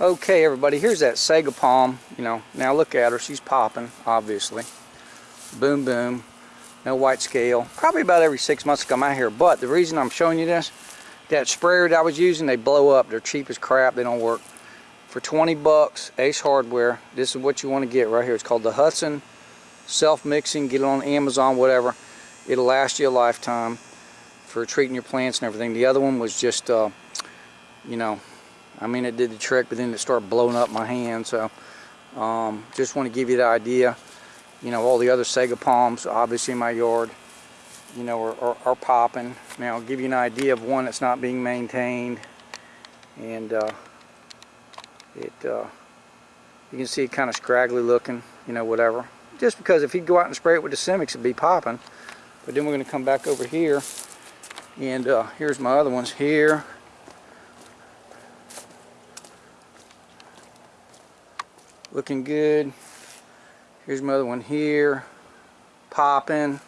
Okay, everybody, here's that sago palm. You know, now look at her. She's popping, obviously. Boom, boom. No white scale. Probably about every six months come out here. But the reason I'm showing you this, that sprayer that I was using, they blow up. They're cheap as crap. They don't work. For 20 bucks, Ace Hardware, this is what you want to get right here. It's called the Hudson Self-Mixing. Get it on Amazon, whatever. It'll last you a lifetime for treating your plants and everything. The other one was just, uh, you know, I mean, it did the trick, but then it started blowing up my hand. So, um, just want to give you the idea. You know, all the other sago palms, obviously in my yard, you know, are, are, are popping. Now, I'll give you an idea of one that's not being maintained. And uh, it, uh, you can see it kind of scraggly looking, you know, whatever. Just because if you go out and spray it with the Simix, it'd be popping. But then we're going to come back over here. And uh, here's my other ones here. Looking good. Here's my other one here. Popping.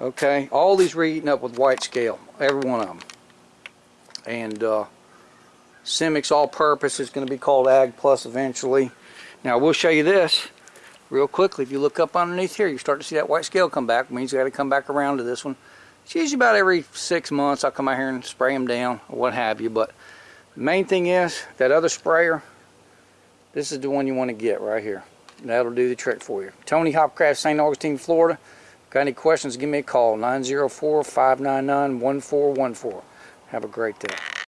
Okay. All these are eating up with white scale every one of them and uh, Simix all-purpose is going to be called Ag Plus eventually. Now I will show you this real quickly. If you look up underneath here you start to see that white scale come back. It means you got to come back around to this one. It's usually about every six months I'll come out here and spray them down or what have you. But the main thing is that other sprayer this is the one you want to get right here. That'll do the trick for you. Tony Hopcraft, St. Augustine, Florida. Got any questions, give me a call. 904-599-1414. Have a great day.